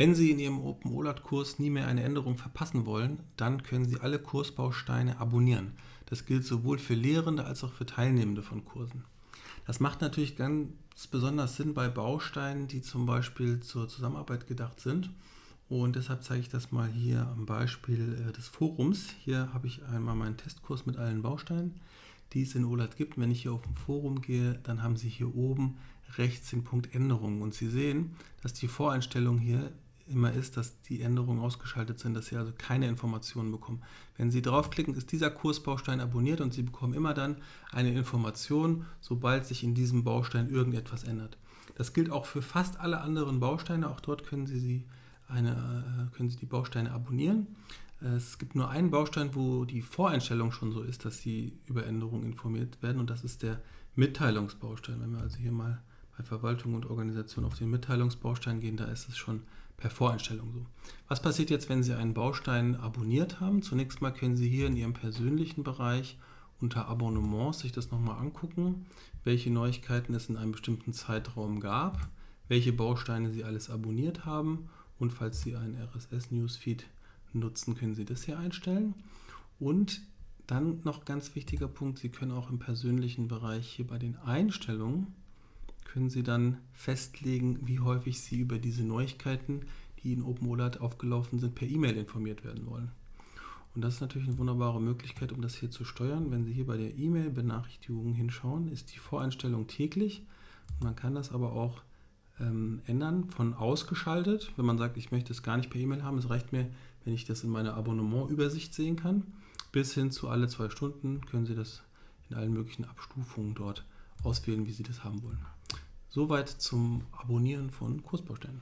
Wenn Sie in Ihrem OpenOLAT-Kurs nie mehr eine Änderung verpassen wollen, dann können Sie alle Kursbausteine abonnieren. Das gilt sowohl für Lehrende als auch für Teilnehmende von Kursen. Das macht natürlich ganz besonders Sinn bei Bausteinen, die zum Beispiel zur Zusammenarbeit gedacht sind. Und deshalb zeige ich das mal hier am Beispiel äh, des Forums. Hier habe ich einmal meinen Testkurs mit allen Bausteinen, die es in OLAT gibt. Wenn ich hier auf dem Forum gehe, dann haben Sie hier oben rechts den Punkt Änderungen. Und Sie sehen, dass die Voreinstellung hier immer ist, dass die Änderungen ausgeschaltet sind, dass Sie also keine Informationen bekommen. Wenn Sie draufklicken, ist dieser Kursbaustein abonniert und Sie bekommen immer dann eine Information, sobald sich in diesem Baustein irgendetwas ändert. Das gilt auch für fast alle anderen Bausteine. Auch dort können Sie, sie eine, äh, können Sie die Bausteine abonnieren. Es gibt nur einen Baustein, wo die Voreinstellung schon so ist, dass Sie über Änderungen informiert werden und das ist der Mitteilungsbaustein. Wenn wir also hier mal bei Verwaltung und Organisation auf den Mitteilungsbaustein gehen, da ist es schon per Voreinstellung so. Was passiert jetzt, wenn Sie einen Baustein abonniert haben? Zunächst mal können Sie hier in Ihrem persönlichen Bereich unter Abonnements sich das nochmal angucken, welche Neuigkeiten es in einem bestimmten Zeitraum gab, welche Bausteine Sie alles abonniert haben und falls Sie einen RSS-Newsfeed nutzen, können Sie das hier einstellen. Und dann noch ganz wichtiger Punkt, Sie können auch im persönlichen Bereich hier bei den Einstellungen können Sie dann festlegen, wie häufig Sie über diese Neuigkeiten, die in OpenOLAT aufgelaufen sind, per E-Mail informiert werden wollen. Und das ist natürlich eine wunderbare Möglichkeit, um das hier zu steuern. Wenn Sie hier bei der E-Mail-Benachrichtigung hinschauen, ist die Voreinstellung täglich. Man kann das aber auch ähm, ändern von ausgeschaltet. Wenn man sagt, ich möchte es gar nicht per E-Mail haben, es reicht mir, wenn ich das in meiner Abonnementübersicht sehen kann. Bis hin zu alle zwei Stunden können Sie das in allen möglichen Abstufungen dort auswählen, wie Sie das haben wollen. Soweit zum Abonnieren von Kursbausteinen.